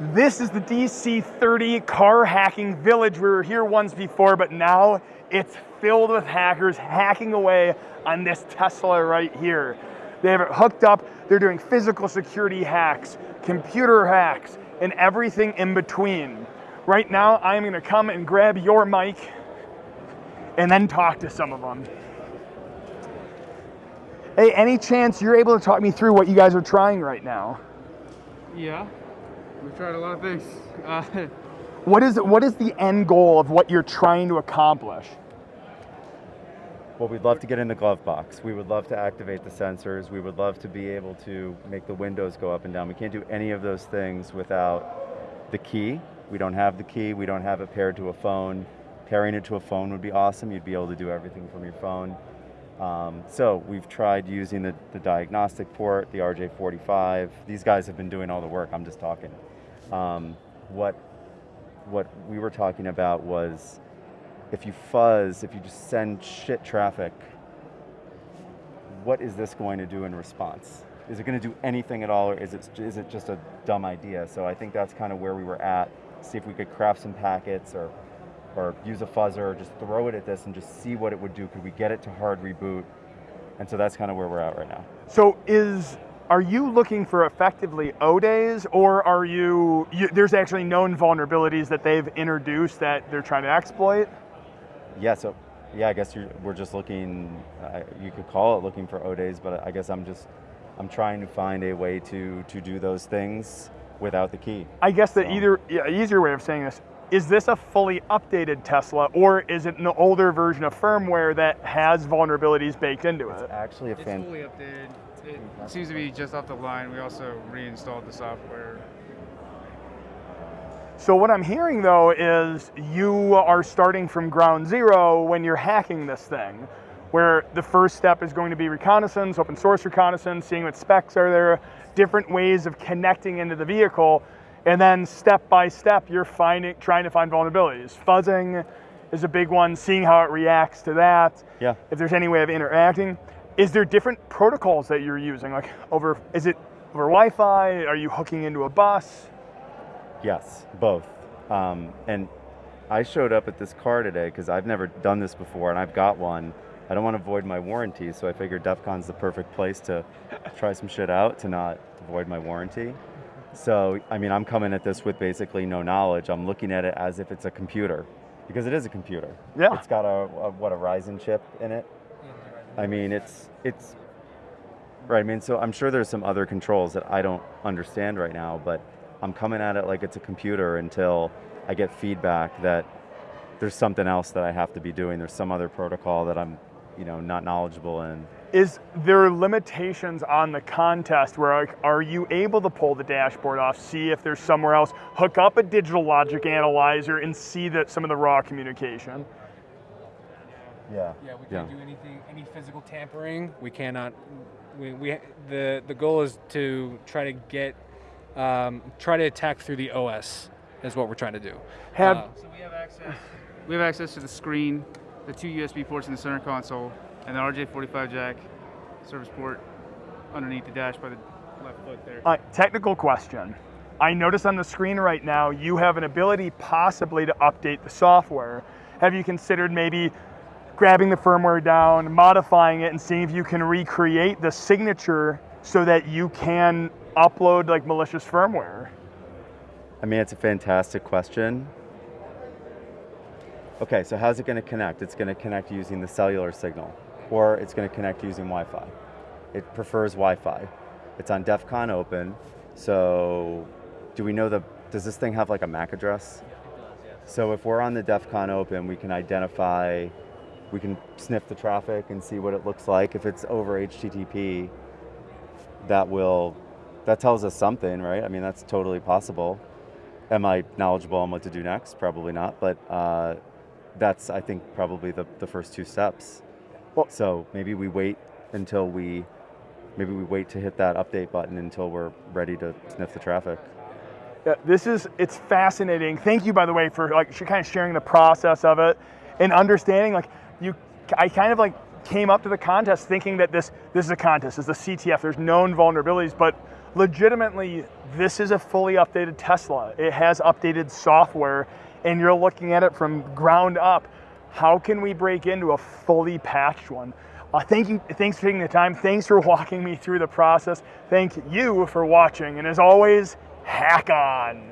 This is the DC30 car hacking village. We were here once before, but now it's filled with hackers hacking away on this Tesla right here. They have it hooked up, they're doing physical security hacks, computer hacks, and everything in between. Right now, I'm gonna come and grab your mic and then talk to some of them. Hey, any chance you're able to talk me through what you guys are trying right now? Yeah, we've tried a lot of things. Uh, What is what is the end goal of what you're trying to accomplish? Well, we'd love to get in the glove box. We would love to activate the sensors. We would love to be able to make the windows go up and down. We can't do any of those things without the key. We don't have the key. We don't have it paired to a phone. Pairing it to a phone would be awesome. You'd be able to do everything from your phone. Um, so we've tried using the, the diagnostic port, the RJ45. These guys have been doing all the work. I'm just talking. Um, what what we were talking about was if you fuzz, if you just send shit traffic, what is this going to do in response? Is it going to do anything at all, or is it, is it just a dumb idea? So I think that's kind of where we were at. See if we could craft some packets or, or use a fuzzer, or just throw it at this and just see what it would do. Could we get it to hard reboot? And so that's kind of where we're at right now. So is are you looking for effectively O days, or are you, you? There's actually known vulnerabilities that they've introduced that they're trying to exploit. Yeah, so yeah, I guess you're, we're just looking. Uh, you could call it looking for O days, but I guess I'm just I'm trying to find a way to to do those things without the key. I guess the So- either yeah, easier way of saying this is this a fully updated Tesla, or is it an older version of firmware that has vulnerabilities baked into it? Actually, a it's fully updated. It seems to be just off the line. We also reinstalled the software. So what I'm hearing though is you are starting from ground zero when you're hacking this thing, where the first step is going to be reconnaissance, open source reconnaissance, seeing what specs are there, different ways of connecting into the vehicle, and then step by step you're finding trying to find vulnerabilities. Fuzzing is a big one, seeing how it reacts to that. Yeah. If there's any way of interacting. Is there different protocols that you're using? Like over is it over Wi-Fi? Are you hooking into a bus? Yes, both. Um, and I showed up at this car today because I've never done this before, and I've got one. I don't want to void my warranty, so I figured DEF CON's the perfect place to try some shit out to not void my warranty. So, I mean, I'm coming at this with basically no knowledge. I'm looking at it as if it's a computer, because it is a computer. Yeah. It's got a, a what a Ryzen chip in it. I mean, it's it's right. I mean, so I'm sure there's some other controls that I don't understand right now, but I'm coming at it like it's a computer until I get feedback that there's something else that I have to be doing. There's some other protocol that I'm, you know, not knowledgeable in. Is there limitations on the contest where like, are you able to pull the dashboard off, see if there's somewhere else, hook up a digital logic analyzer and see that some of the raw communication? Yeah. Yeah, we can't do anything, any physical tampering. We cannot. We, we the the goal is to try to get, um, try to attack through the OS. Is what we're trying to do. Have Uh, So we have access. We have access to the screen, the two USB ports in the center console, and the RJ45 jack service port underneath the dash by the left foot there. uh, technical question. I notice on the screen right now you have an ability possibly to update the software. Have you considered maybe grabbing the firmware down, modifying it, and seeing if you can recreate the signature so that you can upload like malicious firmware? I mean, it's a fantastic question. Okay, so how's it going to connect? It's going to connect using the cellular signal, or it's going to connect using Wi-Fi. It prefers Wi-Fi. It's on DEF CON open, so do we know the, does this thing have like a MAC address? So if we're on the DEF CON open, we can identify, we can sniff the traffic and see what it looks like. If it's over HTTP, that will, that tells us something, right? I mean, that's totally possible. Am I knowledgeable on what to do next? Probably not, but uh, that's, I think, probably the, the first two steps. Well- so maybe we wait until we, maybe we wait to hit that update button until we're ready to sniff the traffic. Yeah, this is it's fascinating. Thank you, by the way, for like kind of sharing the process of it and understanding. Like you, I kind of like came up to the contest thinking that this this is a contest, it's a CTF. There's known vulnerabilities, but legitimately this is a fully updated Tesla. It has updated software, and you're looking at it from ground up. How can we break into a fully patched one? Uh, thank you, thanks for taking the time. Thanks for walking me through the process. Thank you for watching, and as always, hack on.